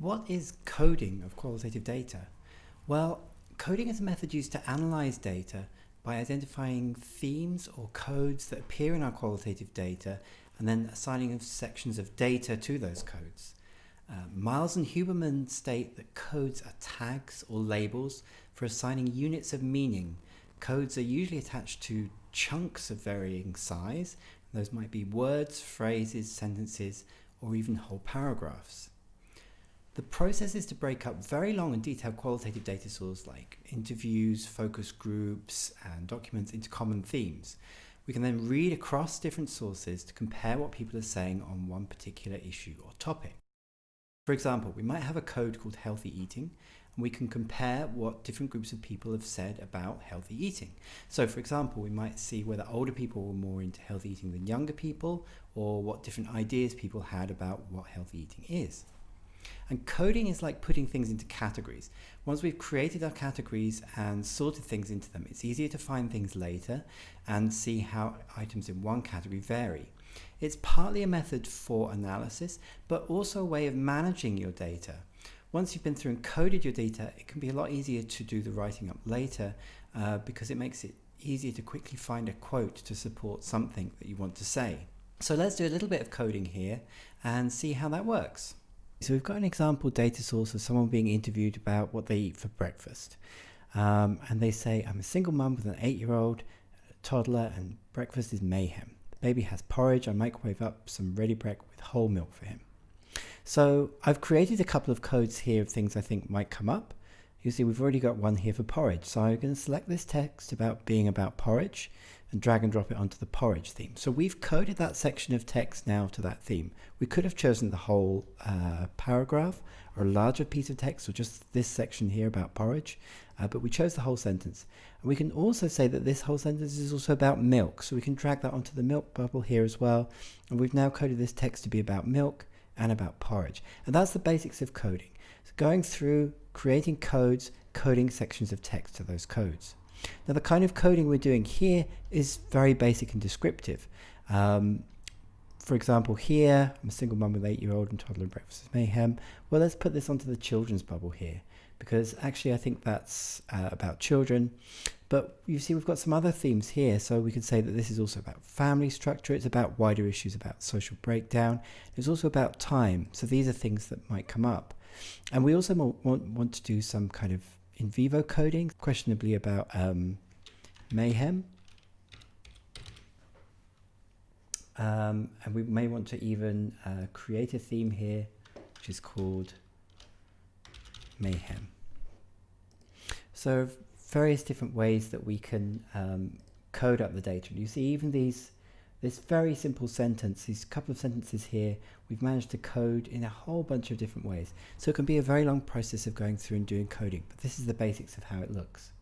What is coding of qualitative data? Well, coding is a method used to analyze data by identifying themes or codes that appear in our qualitative data and then assigning sections of data to those codes. Uh, Miles and Huberman state that codes are tags or labels for assigning units of meaning. Codes are usually attached to chunks of varying size. Those might be words, phrases, sentences, or even whole paragraphs. The process is to break up very long and detailed qualitative data sources like interviews, focus groups, and documents into common themes. We can then read across different sources to compare what people are saying on one particular issue or topic. For example, we might have a code called healthy eating, and we can compare what different groups of people have said about healthy eating. So for example, we might see whether older people were more into healthy eating than younger people, or what different ideas people had about what healthy eating is. And coding is like putting things into categories. Once we've created our categories and sorted things into them, it's easier to find things later and see how items in one category vary. It's partly a method for analysis, but also a way of managing your data. Once you've been through and coded your data, it can be a lot easier to do the writing up later uh, because it makes it easier to quickly find a quote to support something that you want to say. So let's do a little bit of coding here and see how that works. So we've got an example data source of someone being interviewed about what they eat for breakfast. Um, and they say, I'm a single mum with an eight-year-old toddler and breakfast is mayhem. The baby has porridge, I microwave up some ready break with whole milk for him. So I've created a couple of codes here of things I think might come up. You see we've already got one here for porridge. So I'm going to select this text about being about porridge and drag and drop it onto the porridge theme. So we've coded that section of text now to that theme. We could have chosen the whole uh, paragraph or a larger piece of text or just this section here about porridge, uh, but we chose the whole sentence. And we can also say that this whole sentence is also about milk, so we can drag that onto the milk bubble here as well. And we've now coded this text to be about milk and about porridge. And that's the basics of coding. So going through, creating codes, coding sections of text to those codes. Now the kind of coding we're doing here is very basic and descriptive. Um, for example, here, I'm a single mum with eight-year-old and toddler breakfast is mayhem. Well, let's put this onto the children's bubble here, because actually I think that's uh, about children. But you see, we've got some other themes here, so we could say that this is also about family structure. It's about wider issues about social breakdown. It's also about time. So these are things that might come up. And we also want, want to do some kind of in vivo coding, questionably about um, mayhem. Um, and we may want to even uh, create a theme here, which is called mayhem. So various different ways that we can um, code up the data. And you see even these this very simple sentence, these couple of sentences here, we've managed to code in a whole bunch of different ways. So it can be a very long process of going through and doing coding, but this is the basics of how it looks.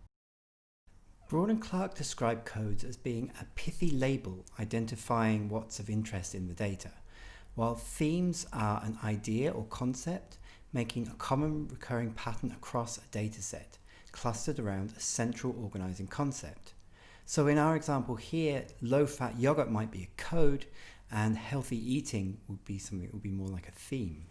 Braun and Clarke describe codes as being a pithy label identifying what's of interest in the data, while themes are an idea or concept making a common recurring pattern across a data set, clustered around a central organizing concept. So in our example here, low-fat yogurt might be a code and healthy eating would be something that would be more like a theme.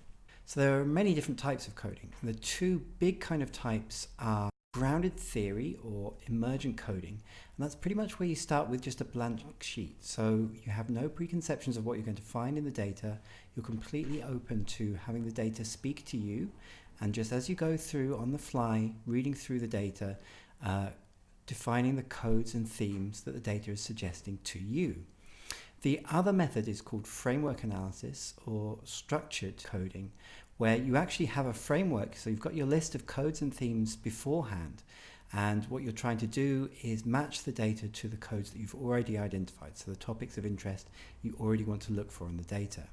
So there are many different types of coding. The two big kind of types are grounded theory or emergent coding. And that's pretty much where you start with just a blank sheet. So you have no preconceptions of what you're going to find in the data. You're completely open to having the data speak to you. And just as you go through on the fly, reading through the data, uh, defining the codes and themes that the data is suggesting to you. The other method is called framework analysis or structured coding, where you actually have a framework. So you've got your list of codes and themes beforehand. And what you're trying to do is match the data to the codes that you've already identified. So the topics of interest you already want to look for in the data.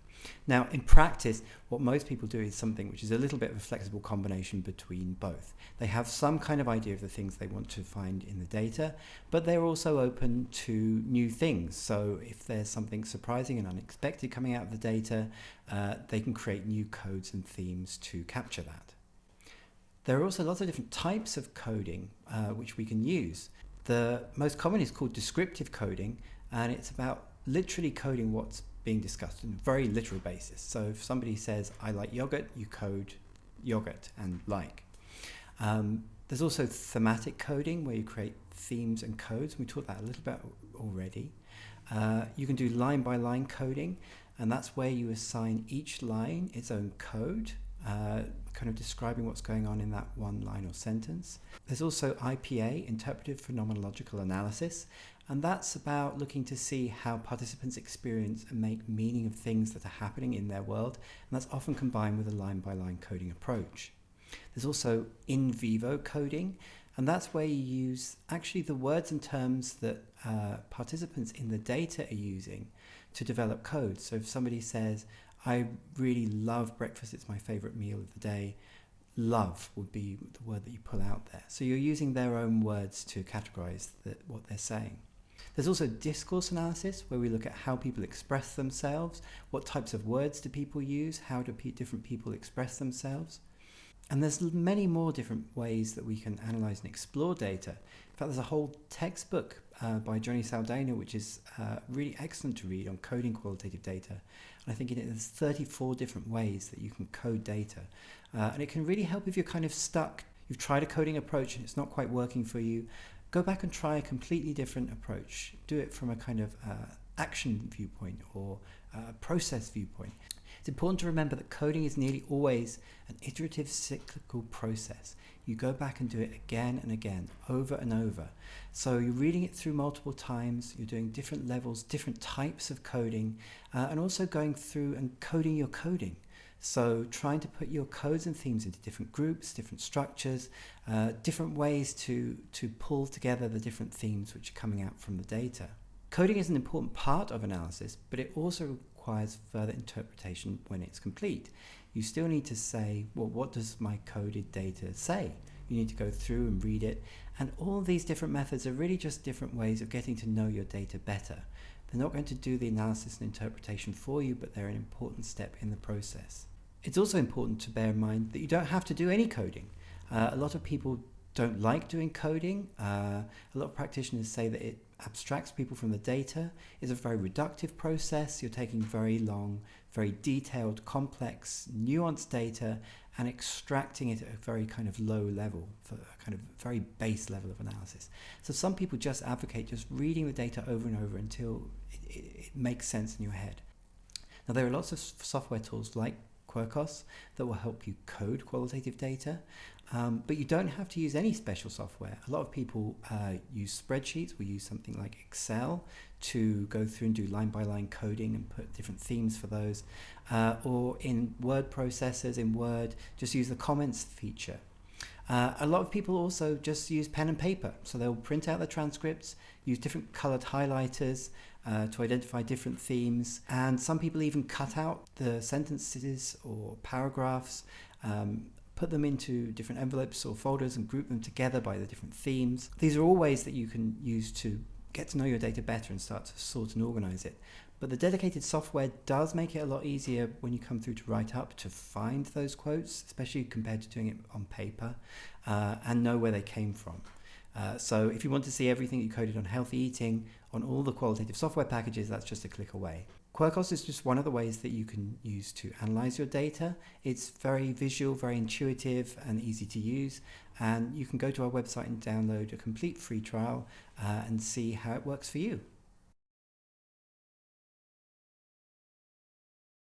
Now, in practice, what most people do is something which is a little bit of a flexible combination between both. They have some kind of idea of the things they want to find in the data, but they're also open to new things. So if there's something surprising and unexpected coming out of the data, uh, they can create new codes and themes to capture that. There are also lots of different types of coding uh, which we can use. The most common is called descriptive coding, and it's about literally coding what's being discussed on a very literal basis. So if somebody says, I like yogurt, you code yogurt and like. Um, there's also thematic coding where you create themes and codes. We talked about a little bit already. Uh, you can do line by line coding, and that's where you assign each line its own code, uh, kind of describing what's going on in that one line or sentence. There's also IPA, Interpretive Phenomenological Analysis, and that's about looking to see how participants experience and make meaning of things that are happening in their world, and that's often combined with a line by line coding approach. There's also in vivo coding, and that's where you use actually the words and terms that uh, participants in the data are using to develop code. So if somebody says, I really love breakfast, it's my favorite meal of the day, love would be the word that you pull out there. So you're using their own words to categorize the, what they're saying. There's also discourse analysis, where we look at how people express themselves, what types of words do people use, how do different people express themselves. And there's many more different ways that we can analyze and explore data. In fact, there's a whole textbook uh, by Johnny Saldana, which is uh, really excellent to read on coding qualitative data. And I think in it there's 34 different ways that you can code data. Uh, and it can really help if you're kind of stuck. You've tried a coding approach and it's not quite working for you. Go back and try a completely different approach. Do it from a kind of uh, action viewpoint or uh, process viewpoint. It's important to remember that coding is nearly always an iterative cyclical process. You go back and do it again and again, over and over. So you're reading it through multiple times, you're doing different levels, different types of coding, uh, and also going through and coding your coding. So trying to put your codes and themes into different groups, different structures, uh, different ways to, to pull together the different themes which are coming out from the data. Coding is an important part of analysis, but it also requires further interpretation when it's complete. You still need to say, well, what does my coded data say? You need to go through and read it. And all these different methods are really just different ways of getting to know your data better. They're not going to do the analysis and interpretation for you, but they're an important step in the process. It's also important to bear in mind that you don't have to do any coding. Uh, a lot of people don't like doing coding. Uh, a lot of practitioners say that it abstracts people from the data. is a very reductive process. You're taking very long, very detailed, complex, nuanced data and extracting it at a very kind of low level for a kind of very base level of analysis. So some people just advocate just reading the data over and over until it, it, it makes sense in your head. Now there are lots of software tools like Quirkos that will help you code qualitative data. Um, but you don't have to use any special software. A lot of people uh, use spreadsheets. We use something like Excel to go through and do line by line coding and put different themes for those. Uh, or in word processors, in Word, just use the comments feature. Uh, a lot of people also just use pen and paper. So they'll print out the transcripts, use different colored highlighters uh, to identify different themes. And some people even cut out the sentences or paragraphs, um, put them into different envelopes or folders and group them together by the different themes. These are all ways that you can use to get to know your data better and start to sort and organize it. But the dedicated software does make it a lot easier when you come through to write up to find those quotes, especially compared to doing it on paper, uh, and know where they came from. Uh, so if you want to see everything you coded on healthy eating, on all the qualitative software packages, that's just a click away. Quirkos is just one of the ways that you can use to analyze your data. It's very visual, very intuitive and easy to use. And you can go to our website and download a complete free trial uh, and see how it works for you.